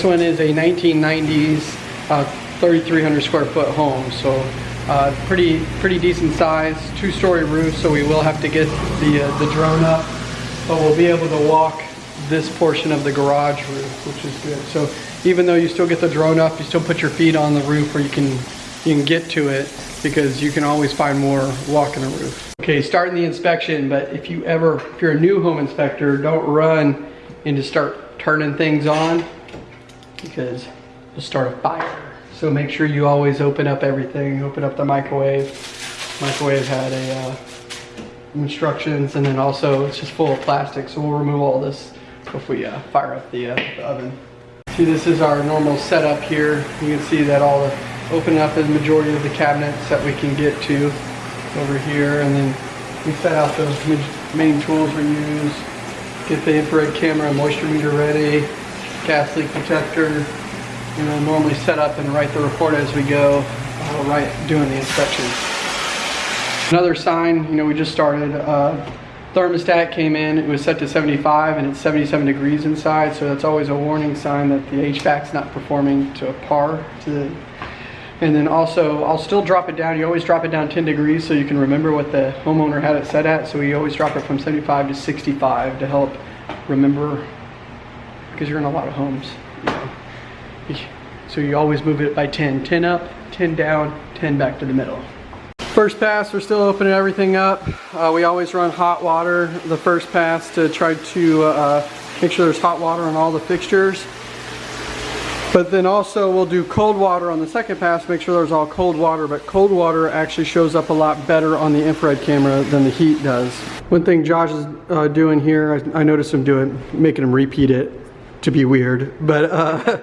This one is a 1990s uh, 3,300 square foot home, so uh, pretty pretty decent size, two-story roof. So we will have to get the uh, the drone up, but we'll be able to walk this portion of the garage roof, which is good. So even though you still get the drone up, you still put your feet on the roof where you can you can get to it because you can always find more walking the roof. Okay, starting the inspection, but if you ever, if you're a new home inspector, don't run and just start turning things on because you'll start a fire. So make sure you always open up everything, open up the microwave. Microwave had a uh, instructions and then also it's just full of plastic so we'll remove all this if we uh, fire up the, uh, the oven. See this is our normal setup here. You can see that all the open up the majority of the cabinets that we can get to over here and then we set out the main tools we use. Get the infrared camera moisture meter ready, gas leak detector, you know, normally set up and write the report as we go, uh, right doing the inspection. Another sign, you know, we just started, uh, thermostat came in, it was set to 75 and it's 77 degrees inside, so that's always a warning sign that the HVAC's not performing to a par to the and then also, I'll still drop it down. You always drop it down 10 degrees so you can remember what the homeowner had it set at. So we always drop it from 75 to 65 to help remember, because you're in a lot of homes. You know. So you always move it by 10. 10 up, 10 down, 10 back to the middle. First pass, we're still opening everything up. Uh, we always run hot water the first pass to try to uh, make sure there's hot water on all the fixtures. But then also we'll do cold water on the second pass, make sure there's all cold water, but cold water actually shows up a lot better on the infrared camera than the heat does. One thing Josh is uh, doing here, I, I, noticed him doing, making him repeat it to be weird, but uh,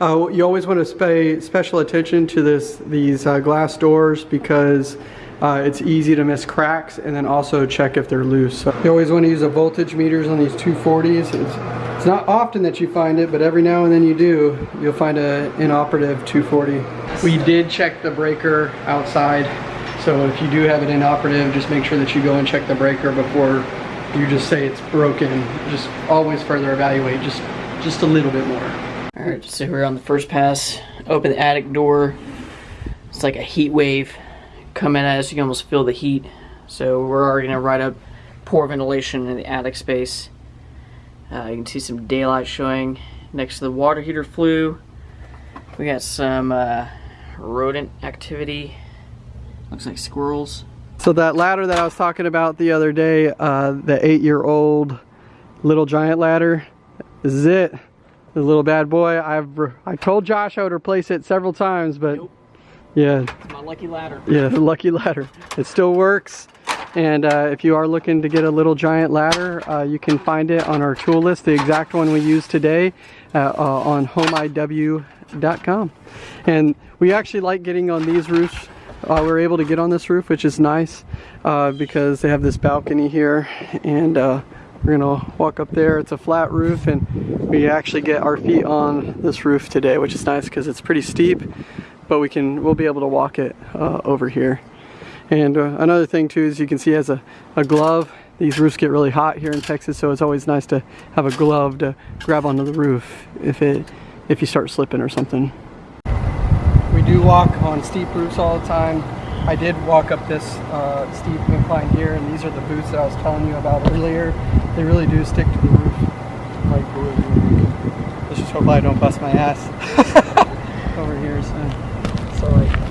uh, you always want to pay special attention to this these uh, glass doors because uh, it's easy to miss cracks and then also check if they're loose. So you always want to use a voltage meters on these 240s. It's, it's not often that you find it, but every now and then you do, you'll find an inoperative 240. We did check the breaker outside. So if you do have it inoperative, just make sure that you go and check the breaker before you just say it's broken. Just always further evaluate, just, just a little bit more. All right, so we're on the first pass. Open the attic door. It's like a heat wave coming at us. You can almost feel the heat. So we're already gonna write up poor ventilation in the attic space. Uh, you can see some daylight showing next to the water heater flue. We got some uh, rodent activity. Looks like squirrels. So that ladder that I was talking about the other day, uh, the eight-year-old little giant ladder, this is it. The little bad boy. I've I told Josh I would replace it several times, but nope. Yeah. My lucky ladder. Yeah, the lucky ladder. It still works. And uh, if you are looking to get a little giant ladder, uh, you can find it on our tool list, the exact one we use today uh, uh on homeiw.com. And we actually like getting on these roofs. Uh, we're able to get on this roof, which is nice uh, because they have this balcony here. And we're gonna walk up there. It's a flat roof and we actually get our feet on this roof today, which is nice because it's pretty steep but we can we'll be able to walk it uh, over here. And uh, another thing too is you can see as a, a glove. These roofs get really hot here in Texas so it's always nice to have a glove to grab onto the roof if it if you start slipping or something. We do walk on steep roofs all the time. I did walk up this uh, steep incline here and these are the boots that I was telling you about earlier they really do stick to the roof like glue let's just hope I don't bust my ass over here so so like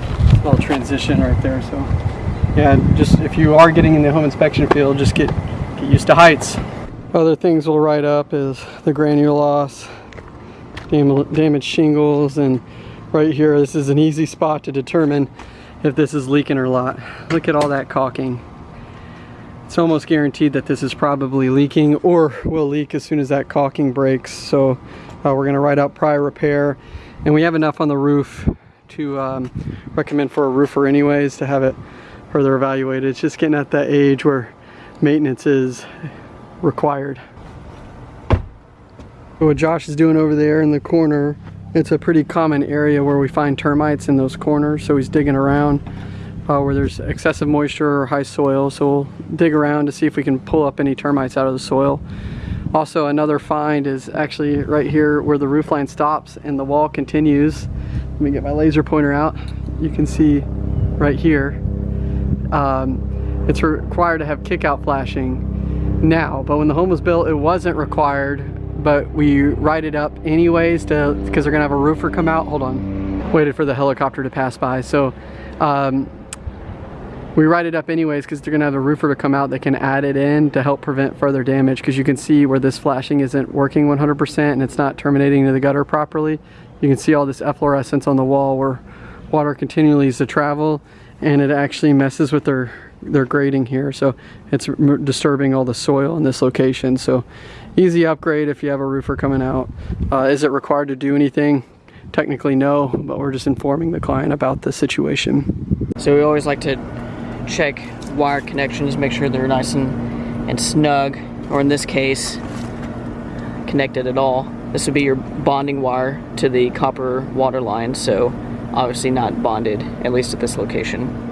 little transition right there. So yeah, just if you are getting in the home inspection field, just get get used to heights. Other things we'll write up is the granule loss, dam damaged shingles, and right here this is an easy spot to determine if this is leaking or not. Look at all that caulking. It's almost guaranteed that this is probably leaking or will leak as soon as that caulking breaks. So uh, we're gonna write out prior repair and we have enough on the roof to um, recommend for a roofer anyways to have it further evaluated. It's just getting at that age where maintenance is required. What Josh is doing over there in the corner, it's a pretty common area where we find termites in those corners. So he's digging around uh, where there's excessive moisture or high soil. So we'll dig around to see if we can pull up any termites out of the soil. Also another find is actually right here where the roof line stops and the wall continues. Let me get my laser pointer out. You can see right here. Um, it's required to have kickout flashing now, but when the home was built, it wasn't required, but we write it up anyways to because they're gonna have a roofer come out. Hold on, waited for the helicopter to pass by. So um, we write it up anyways because they're gonna have a roofer to come out that can add it in to help prevent further damage. Because you can see where this flashing isn't working 100% and it's not terminating to the gutter properly. You can see all this efflorescence on the wall where water continually is to travel and it actually messes with their their grading here. So it's disturbing all the soil in this location. So easy upgrade if you have a roofer coming out. Uh, is it required to do anything? Technically no but we're just informing the client about the situation. So we always like to check wire connections, make sure they're nice and, and snug, or in this case, connected at all. This would be your bonding wire to the copper water line, so obviously not bonded, at least at this location.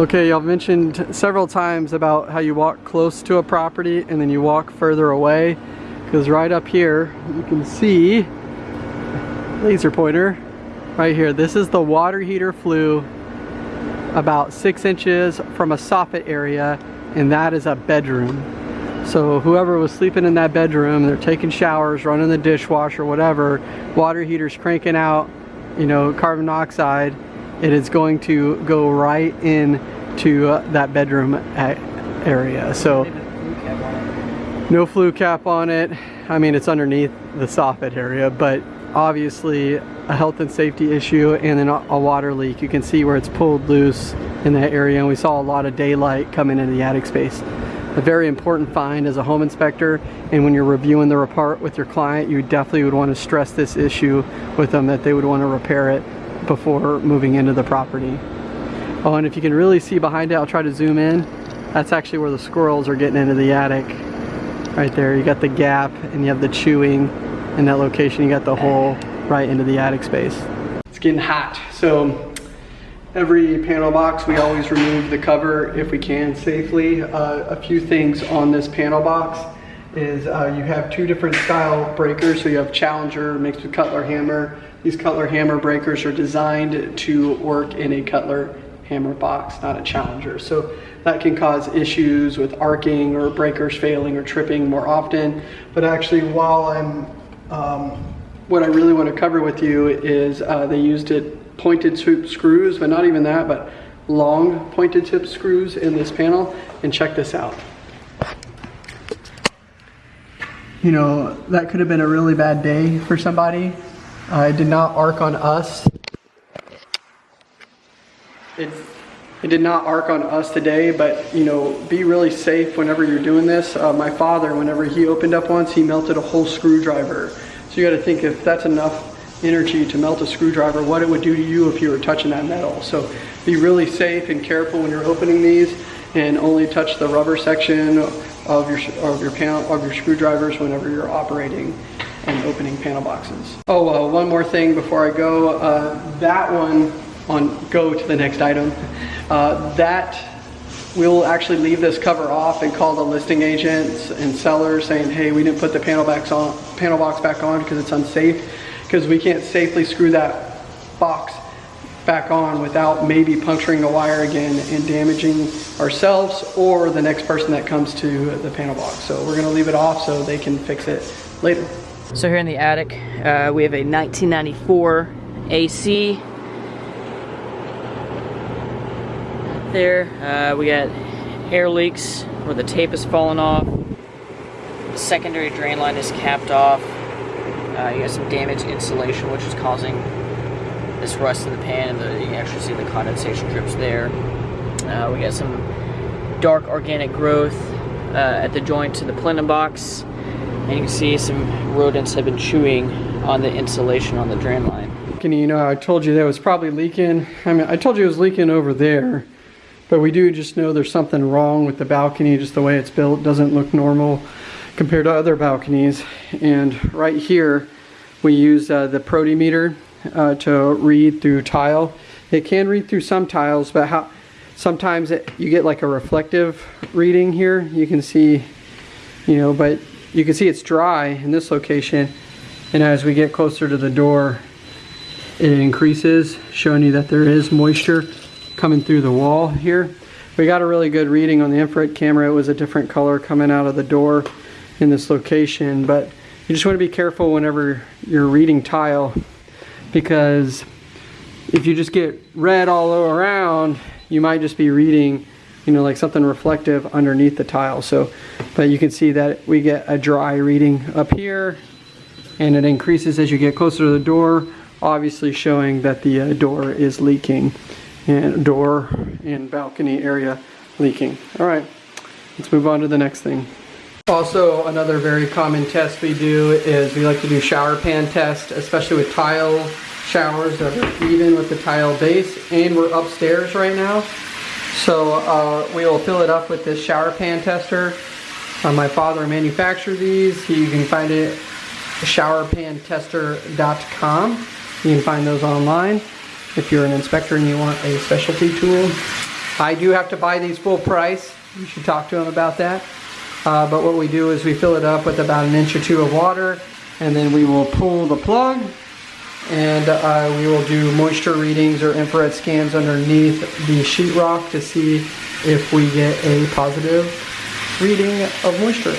Okay, y'all mentioned several times about how you walk close to a property and then you walk further away. Because right up here, you can see, laser pointer, right here, this is the water heater flue about six inches from a soffit area and that is a bedroom. So whoever was sleeping in that bedroom, they're taking showers, running the dishwasher, whatever, water heater's cranking out, you know, carbon dioxide, it is going to go right in to uh, that bedroom area. So no flue cap on it. I mean, it's underneath the soffit area, but obviously a health and safety issue and then a water leak. You can see where it's pulled loose in that area and we saw a lot of daylight coming into the attic space. A very important find as a home inspector and when you're reviewing the report with your client you definitely would want to stress this issue with them that they would want to repair it before moving into the property. Oh and if you can really see behind it, I'll try to zoom in. That's actually where the squirrels are getting into the attic. Right there, you got the gap and you have the chewing in that location you got the hole right into the attic space. It's getting hot so every panel box we always remove the cover if we can safely. Uh, a few things on this panel box is uh, you have two different style breakers so you have Challenger mixed with Cutler hammer. These Cutler hammer breakers are designed to work in a Cutler hammer box, not a Challenger. So that can cause issues with arcing or breakers failing or tripping more often. But actually while I'm um, what I really want to cover with you is uh, they used it pointed tip screws, but not even that, but long pointed tip screws in this panel. And check this out. You know, that could have been a really bad day for somebody. Uh, it did not arc on us. It, it did not arc on us today, but you know, be really safe whenever you're doing this. Uh, my father, whenever he opened up once, he melted a whole screwdriver. So you got to think if that's enough energy to melt a screwdriver, what it would do to you if you were touching that metal. So be really safe and careful when you're opening these and only touch the rubber section of your, of your panel, of your screwdrivers whenever you're operating and opening panel boxes. Oh, uh, one more thing before I go. Uh, that one on, go to the next item. Uh, that we'll actually leave this cover off and call the listing agents and sellers saying, hey, we didn't put the panel, backs on, panel box back on because it's unsafe, because we can't safely screw that box back on without maybe puncturing the wire again and damaging ourselves or the next person that comes to the panel box. So we're gonna leave it off so they can fix it later. So here in the attic, uh, we have a 1994 AC there. Uh, we got air leaks where the tape has fallen off. The secondary drain line is capped off. Uh, you got some damaged insulation which is causing this rust in the pan and the, you can actually see the condensation drips there. Uh, we got some dark organic growth uh, at the joint to the plenum box. And you can see some rodents have been chewing on the insulation on the drain line. Kenny, You know, I told you that was probably leaking. I mean, I told you it was leaking over there. But we do just know there's something wrong with the balcony, just the way it's built doesn't look normal compared to other balconies. And right here, we use uh, the protimeter uh, to read through tile. It can read through some tiles, but how sometimes it, you get like a reflective reading here. You can see you know, but you can see it's dry in this location. And as we get closer to the door, it increases, showing you that there is moisture coming through the wall here. We got a really good reading on the infrared camera. It was a different color coming out of the door in this location, but you just want to be careful whenever you're reading tile because if you just get red all around, you might just be reading, you know, like something reflective underneath the tile. So, but you can see that we get a dry reading up here and it increases as you get closer to the door, obviously showing that the uh, door is leaking and door and balcony area leaking. All right, let's move on to the next thing. Also, another very common test we do is we like to do shower pan test, especially with tile showers that are even with the tile base. And we're upstairs right now. So uh, we will fill it up with this shower pan tester. Uh, my father manufactured these. He, you can find it showerpantester.com. You can find those online if you're an inspector and you want a specialty tool. I do have to buy these full price. You should talk to them about that. Uh, but what we do is we fill it up with about an inch or two of water and then we will pull the plug and uh, we will do moisture readings or infrared scans underneath the sheetrock to see if we get a positive reading of moisture.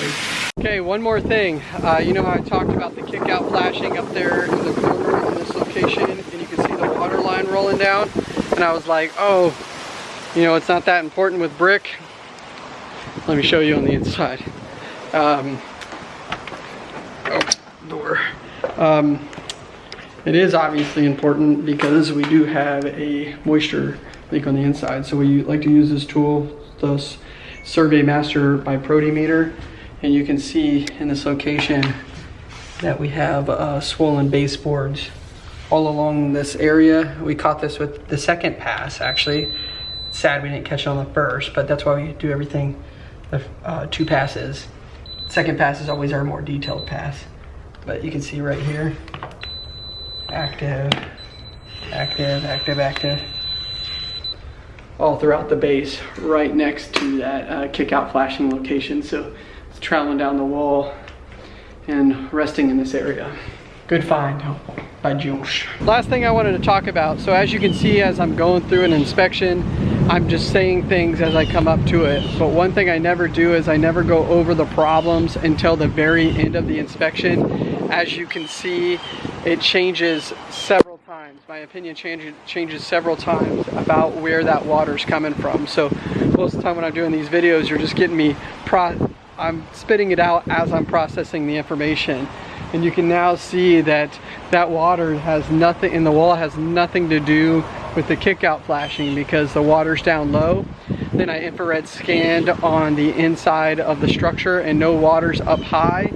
Okay, one more thing. Uh, you know how I talked about the kick out flashing up there in the corner in this location and you can see the water line rolling down and I was like, oh, you know, it's not that important with brick. Let me show you on the inside. Um, oh, door. Um, it is obviously important because we do have a moisture leak on the inside. So we like to use this tool, the Survey Master by Protimeter. And you can see in this location that we have uh, swollen baseboards all along this area. We caught this with the second pass actually. sad we didn't catch it on the first, but that's why we do everything uh, two passes. Second pass is always our more detailed pass. But you can see right here, active, active, active, active. All throughout the base, right next to that uh, kick out flashing location. So it's traveling down the wall and resting in this area. Good find by Josh. Last thing I wanted to talk about. So as you can see, as I'm going through an inspection, I'm just saying things as I come up to it. But one thing I never do is I never go over the problems until the very end of the inspection. As you can see, it changes several times. My opinion changes changes several times about where that water's coming from. So most of the time when I'm doing these videos, you're just getting me pro I'm spitting it out as I'm processing the information and you can now see that that water has nothing in the wall has nothing to do with the kick out flashing because the water's down low. Then I infrared scanned on the inside of the structure and no water's up high.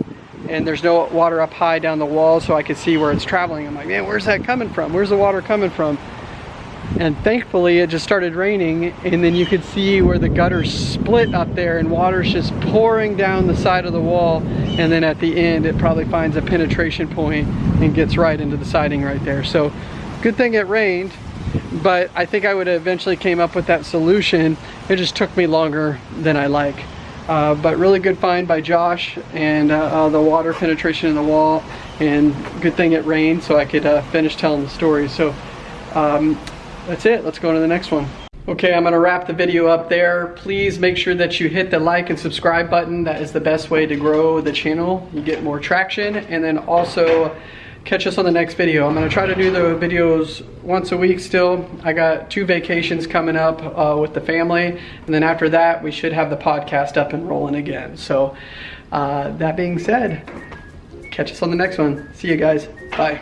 And there's no water up high down the wall so I could see where it's traveling. I'm like man where's that coming from? Where's the water coming from and thankfully it just started raining and then you could see where the gutters split up there and water's just pouring down the side of the wall and then at the end it probably finds a penetration point and gets right into the siding right there. So good thing it rained but I think I would have eventually came up with that solution. It just took me longer than I like. Uh, but really good find by Josh and uh, uh, the water penetration in the wall and good thing it rained so I could uh, finish telling the story. So um, that's it. Let's go on to the next one. Okay, I'm gonna wrap the video up there. Please make sure that you hit the like and subscribe button. That is the best way to grow the channel. You get more traction. And then also catch us on the next video. I'm gonna try to do the videos once a week still. I got two vacations coming up uh, with the family. And then after that, we should have the podcast up and rolling again. So uh, that being said, catch us on the next one. See you guys. Bye.